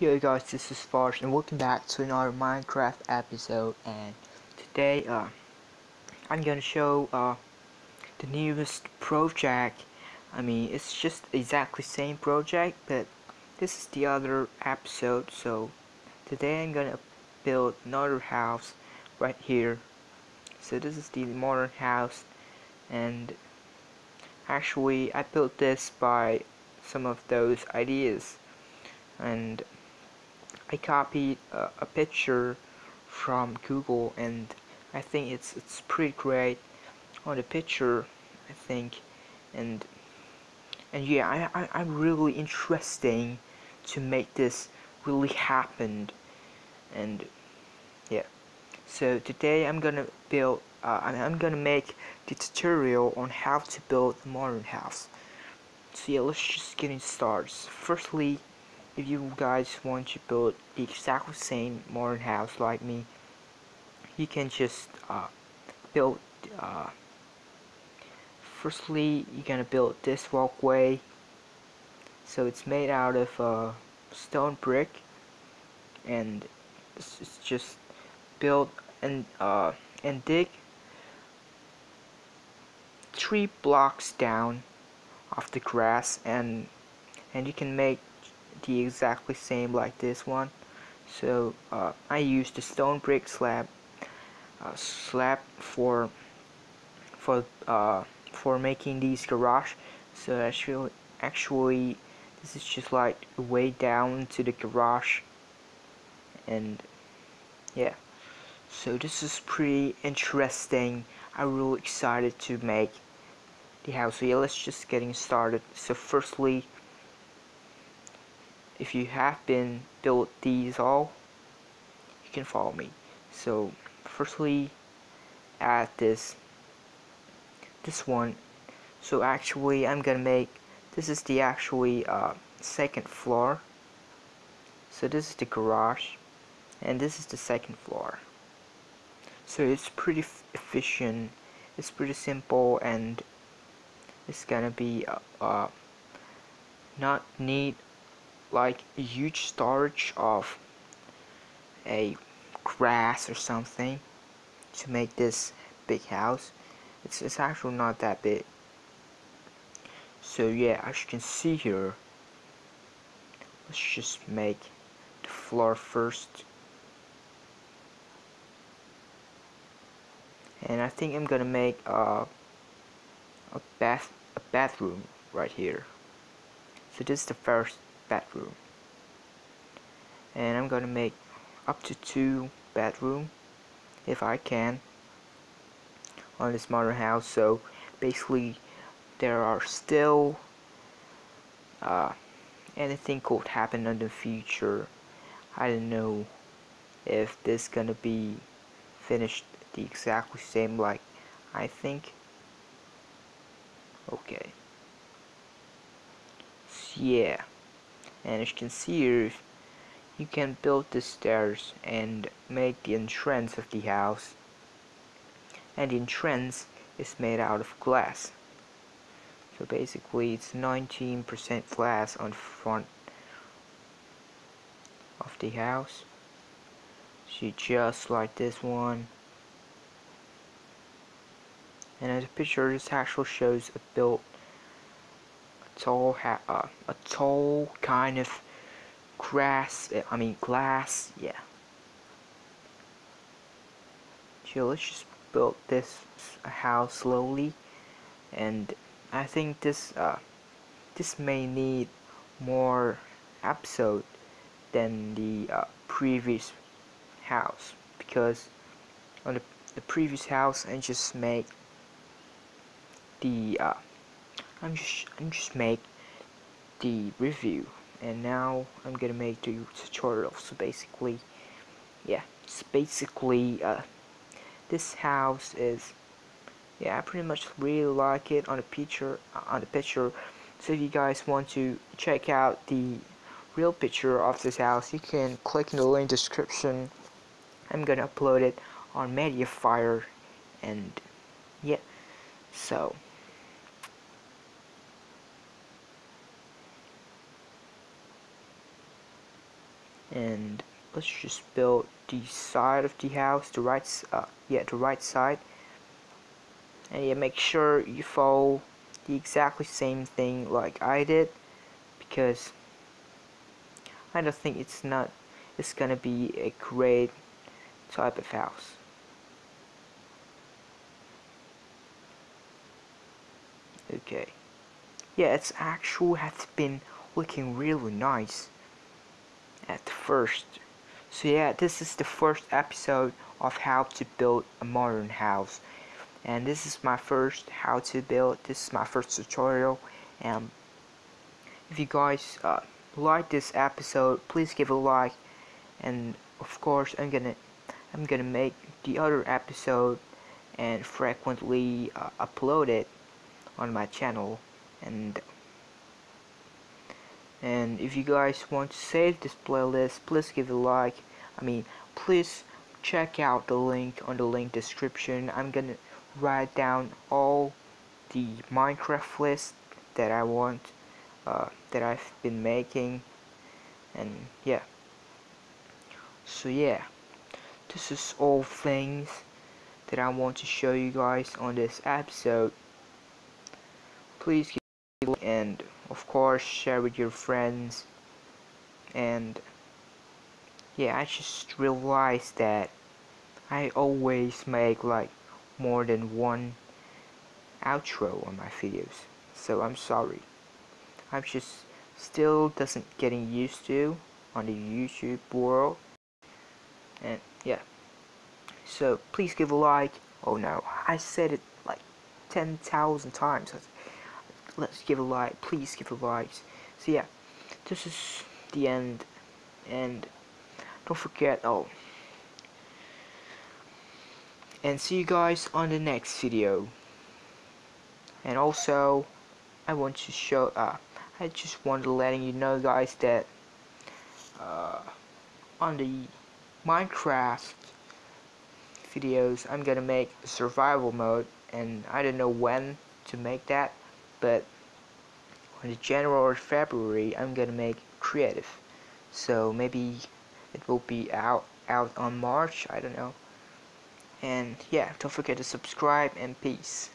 Yo guys, this is Farsh and welcome back to another Minecraft episode and today uh, I'm gonna show uh, the newest project. I mean, it's just exactly same project but this is the other episode so today I'm gonna build another house right here. So this is the modern house and actually I built this by some of those ideas and I copied uh, a picture from Google and I think it's it's pretty great on the picture I think. And and yeah I, I, I'm really interesting to make this really happen. And yeah so today I'm gonna build uh, I'm gonna make the tutorial on how to build a modern house. So yeah let's just get started starts firstly if you guys want to build the exact same modern house like me you can just uh, build uh, firstly you're gonna build this walkway. So it's made out of uh, stone brick and it's just build and uh, and dig three blocks down off the grass and and you can make the exactly same like this one. So uh, I used the stone brick slab uh, slab for for uh, for making these garage. So actually actually this is just like way down to the garage. And yeah. So this is pretty interesting. I'm really excited to make the house. So yeah let's just getting started. So firstly if you have been built these all you can follow me. So firstly add this this one. So actually I'm gonna make this is the actually uh, second floor. So this is the garage and this is the second floor. So it's pretty efficient. It's pretty simple and it's gonna be uh, uh, not need like huge storage of a grass or something to make this big house. It's, it's actually not that big. So yeah as you can see here let's just make the floor first. And I think I'm gonna make a, a bath a bathroom right here. So this is the first bedroom. And I'm gonna make up to two bedroom if I can on this modern house. So basically there are still uh, anything could happen in the future. I don't know if this gonna be finished the exactly same like I think. Okay. So yeah and as you can see here you can build the stairs and make the entrance of the house. And the entrance is made out of glass. So basically it's 19% glass on front of the house. See just like this one. And as a picture this actually shows a built tall ha uh, a tall kind of grass I mean glass yeah. So let's just build this house slowly. And I think this uh, this may need more episode than the uh, previous house. Because on the, the previous house I just make the uh, I'm just I'm just make the review. And now I'm gonna make the tutorial. So basically yeah it's basically uh, this house is yeah I pretty much really like it on the picture uh, on the picture. So if you guys want to check out the real picture of this house you can click in the link description. I'm gonna upload it on Mediafire. And yeah so and let's just build the side of the house the right uh, yeah the right side. And yeah make sure you follow the exactly same thing like I did because I don't think it's not it's gonna be a great type of house. Okay. Yeah it's actually has been looking really nice at first so yeah this is the first episode of how to build a modern house. And this is my first how to build this is my first tutorial. And if you guys uh, like this episode please give a like. And of course I'm gonna I'm gonna make the other episode and frequently uh, upload it on my channel. And and if you guys want to save this playlist please give a like. I mean please check out the link on the link description. I'm gonna write down all the Minecraft list that I want uh, that I've been making. And yeah. So yeah. This is all things that I want to show you guys on this episode. Please give and of course share with your friends. And yeah I just realized that I always make like more than one outro on my videos. So I'm sorry. I'm just still doesn't getting used to on the YouTube world. And yeah. So please give a like. Oh no. I said it like 10,000 times let's give a like please give a like so yeah. This is the end. And don't forget oh. And see you guys on the next video. And also I want to show uh, I just wanted to letting you know guys that uh, on the Minecraft videos I'm gonna make survival mode. And I don't know when to make that but on January or February I'm gonna make creative. So maybe it will be out out on March I don't know. And yeah don't forget to subscribe and peace